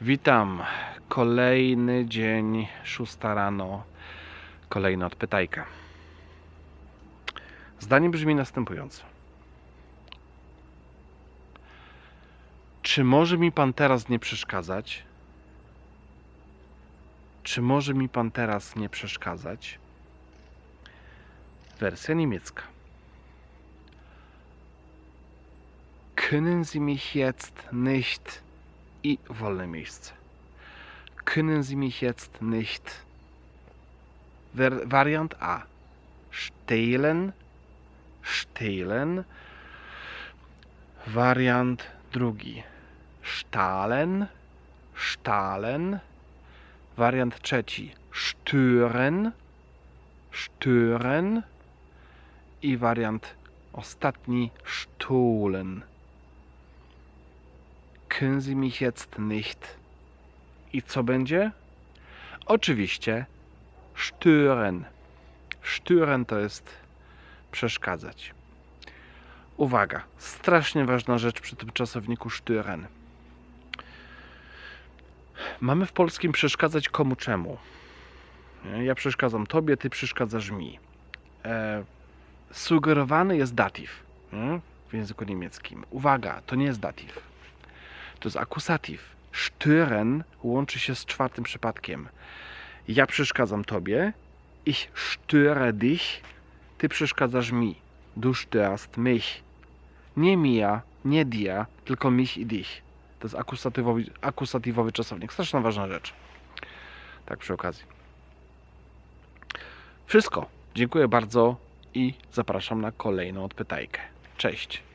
Witam. Kolejny dzień, szósta rano. Kolejna odpytajka. Zdanie brzmi następująco. Czy może mi pan teraz nie przeszkadzać? Czy może mi pan teraz nie przeszkadzać? Wersja niemiecka. Können Sie mich jetzt nicht i wolne miejsce. Können Sie mich jetzt nicht Variant A. stehlen? Stehlen. Variant drugi. Stahlen. Stahlen. Wariant trzeci. Stören. Stören. I wariant ostatni. Stohlen können Sie mich jetzt nicht. I co będzie? Oczywiście stören. Stören to jest przeszkadzać. Uwaga, strasznie ważna rzecz przy tym czasowniku stören. Mamy w polskim przeszkadzać komu czemu. Ja przeszkadzam tobie, ty przeszkadzasz mi. E, sugerowany jest datyw w języku niemieckim. Uwaga, to nie jest datyw. To jest akusatyw. Stören łączy się z czwartym przypadkiem. Ja przeszkadzam tobie, ich störe dich, ty przeszkadzasz mi. Du störst mich. Nie mia, nie dia, tylko mich i dich. To jest akusatywowy, akusatywowy czasownik. Straszna ważna rzecz. Tak przy okazji. Wszystko. Dziękuję bardzo i zapraszam na kolejną odpytajkę. Cześć.